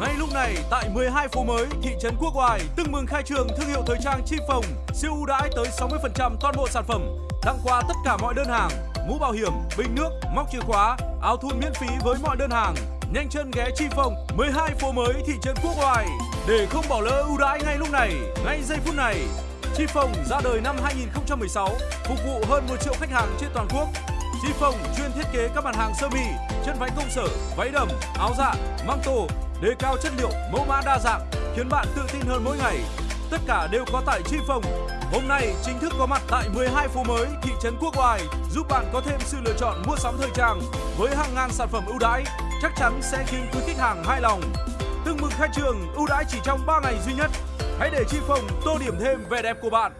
Ngay lúc này, tại 12 phố mới, thị trấn Quốc Oai, tưng mừng khai trường thương hiệu thời trang Chi Phồng, siêu ưu đãi tới 60% toàn bộ sản phẩm, tặng quà tất cả mọi đơn hàng, mũ bảo hiểm, bình nước, móc chìa khóa, áo thun miễn phí với mọi đơn hàng. Nhanh chân ghé Chi Phồng, 12 phố mới, thị trấn Quốc Oai để không bỏ lỡ ưu đãi ngay lúc này, ngay giây phút này. Chi Phồng ra đời năm 2016, phục vụ hơn 1 triệu khách hàng trên toàn quốc. Chi Phong chuyên thiết kế các mặt hàng sơ mi, chân váy công sở, váy đầm, áo dạ, măng tô, đề cao chất liệu, mẫu mã đa dạng, khiến bạn tự tin hơn mỗi ngày. Tất cả đều có tại Chi Phong. Hôm nay chính thức có mặt tại 12 phố mới, thị trấn Quốc Oai, giúp bạn có thêm sự lựa chọn mua sắm thời trang với hàng ngàn sản phẩm ưu đãi, chắc chắn sẽ khiến quý khách hàng hài lòng. Tương mừng khai trường, ưu đãi chỉ trong 3 ngày duy nhất. Hãy để Chi Phong tô điểm thêm vẻ đẹp của bạn.